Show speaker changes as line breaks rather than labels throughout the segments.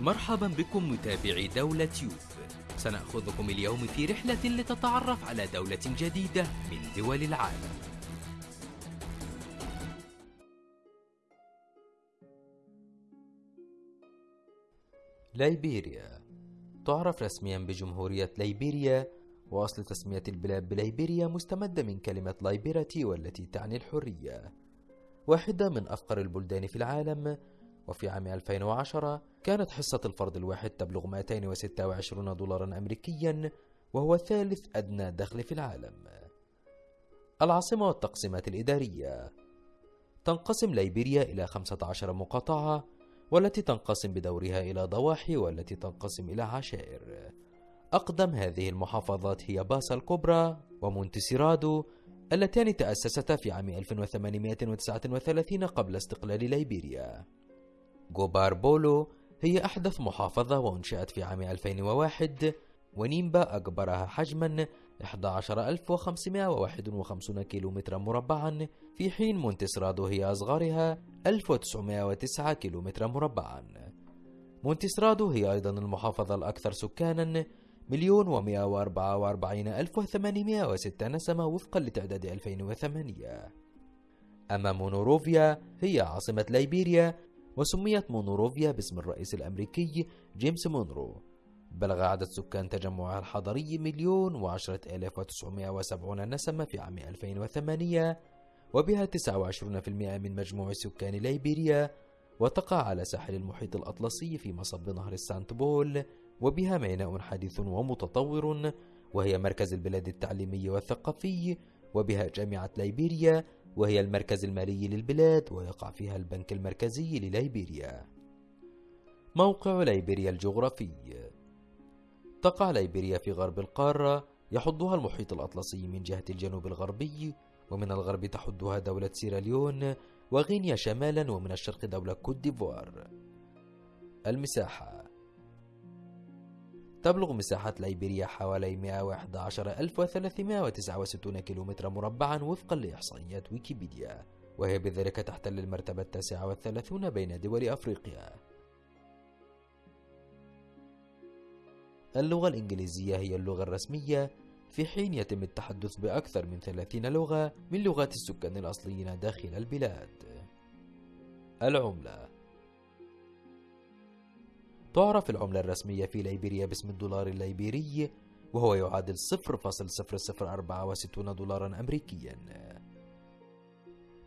مرحبا بكم متابعي دولة يوب سنأخذكم اليوم في رحلة لتتعرف على دولة جديدة من دول العالم. ليبيريا. تعرف رسميا بجمهورية ليبيريا وأصل تسمية البلاد بليبيريا مستمدة من كلمة liberty والتي تعني الحرية. واحدة من أفقر البلدان في العالم وفي عام 2010 كانت حصة الفرد الواحد تبلغ 226 دولارا أمريكيا وهو ثالث أدنى دخل في العالم. العاصمة والتقسيمات الإدارية. تنقسم ليبيريا إلى 15 مقاطعة والتي تنقسم بدورها إلى ضواحي والتي تنقسم إلى عشائر. أقدم هذه المحافظات هي باسا الكبرى ومونتسيرادو اللتان تأسستا في عام 1839 قبل استقلال ليبيريا. جوبار بولو هي أحدث محافظة وأنشئت في عام 2001 ونيمبا أكبرها حجما 11551 كيلومترا مربعا في حين مونتسرادو هي أصغرها 1909 كيلومترا مربعا. مونتسرادو هي أيضا المحافظة الأكثر سكانا مليون ومئة وأربعة وأربعين ألف وثمانمائة وستة نسمة وفقا لتعداد 2008 أما مونوروفيا هي عاصمة ليبيريا وسميت مونوروفيا باسم الرئيس الأمريكي جيمس مونرو. بلغ عدد سكان تجمعها الحضري مليون وعشرة آلاف وتسعمائة وسبعون نسمة في عام 2008 وبها 29% من مجموع سكان ليبيريا وتقع على ساحل المحيط الأطلسي في مصب نهر السانت بول وبها ميناء حديث ومتطور وهي مركز البلاد التعليمي والثقافي وبها جامعة ليبيريا وهي المركز المالي للبلاد ويقع فيها البنك المركزي لليبيريا. موقع ليبيريا الجغرافي. تقع ليبيريا في غرب القارة يحدها المحيط الأطلسي من جهة الجنوب الغربي ومن الغرب تحدها دولة سيراليون وغينيا شمالا ومن الشرق دولة كوت ديفوار. المساحة. تبلغ مساحة ليبيريا حوالي 111369 كيلومتر مربعا وفقا لإحصائيات ويكيبيديا وهي بذلك تحتل المرتبة التاسعة والثلاثون بين دول أفريقيا. اللغة الإنجليزية هي اللغة الرسمية في حين يتم التحدث بأكثر من 30 لغة من لغات السكان الأصليين داخل البلاد. العملة تعرف العملة الرسمية في ليبيريا باسم الدولار الليبيري وهو يعادل 0.0064 دولارا أمريكيا.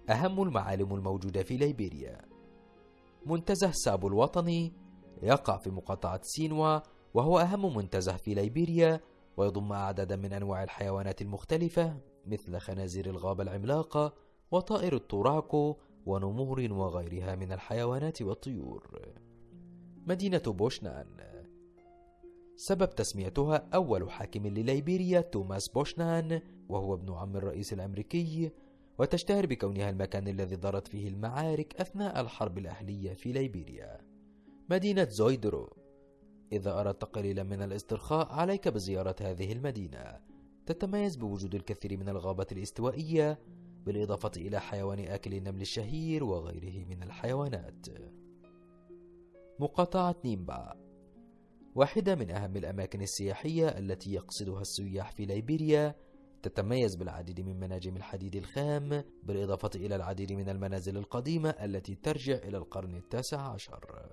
أهم المعالم الموجودة في ليبيريا. منتزه سابو الوطني يقع في مقاطعة سينوا وهو أهم منتزه في ليبيريا ويضم أعدادا من أنواع الحيوانات المختلفة مثل خنازير الغابة العملاقة وطائر التوراكو ونمور وغيرها من الحيوانات والطيور. مدينة بوشنان. سبب تسميتها أول حاكم لليبيريا توماس بوشنان وهو ابن عم الرئيس الأمريكي وتشتهر بكونها المكان الذي دارت فيه المعارك أثناء الحرب الأهلية في ليبيريا. مدينة زويدرو. إذا أردت قليلا من الاسترخاء عليك بزيارة هذه المدينة. تتميز بوجود الكثير من الغابة الاستوائية بالإضافة إلى حيوان آكل النمل الشهير وغيره من الحيوانات. مقاطعة نيمبا واحدة من أهم الأماكن السياحية التي يقصدها السياح في ليبيريا تتميز بالعديد من مناجم الحديد الخام بالإضافة إلى العديد من المنازل القديمة التي ترجع إلى القرن التاسع عشر.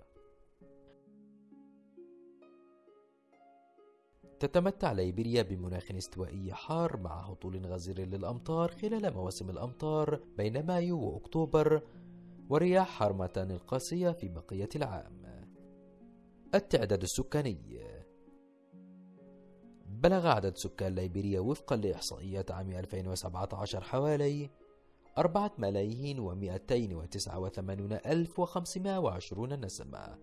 تتمتع ليبيريا بمناخ استوائي حار مع هطول غزير للأمطار خلال مواسم الأمطار بين مايو وأكتوبر ورياح حرمتان القاسية في بقية العام. التعداد السكاني. بلغ عدد سكان ليبيريا وفقا لإحصائيات عام 2017 حوالي أربعة ملايين ومئتين وتسعة وثمانون ألف وخمسمائة وعشرون نسمة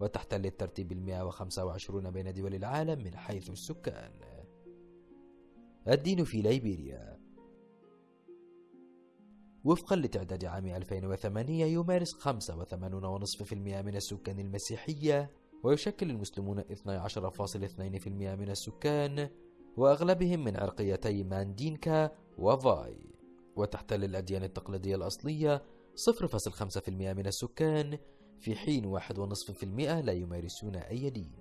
وتحتل الترتيب المئة وخمسة وعشرون بين دول العالم من حيث السكان. الدين في ليبيريا. وفقا لتعداد عام 2008 يمارس 85.5% من السكان المسيحية ويشكل المسلمون 12.2% من السكان وأغلبهم من عرقيتي ماندينكا وفاي. وتحتل الأديان التقليدية الأصلية 0.5% من السكان في حين واحد ونصف في المئة لا يمارسون أي دين.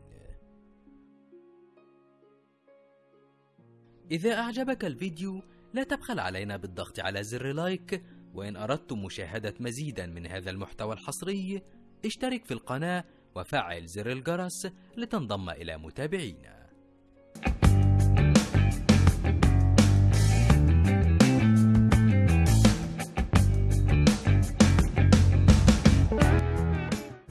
إذا أعجبك الفيديو لا تبخل علينا بالضغط على زر لايك وإن أردتم مشاهدة مزيدا من هذا المحتوى الحصري اشترك في القناة وفعل زر الجرس لتنضم إلى متابعينا.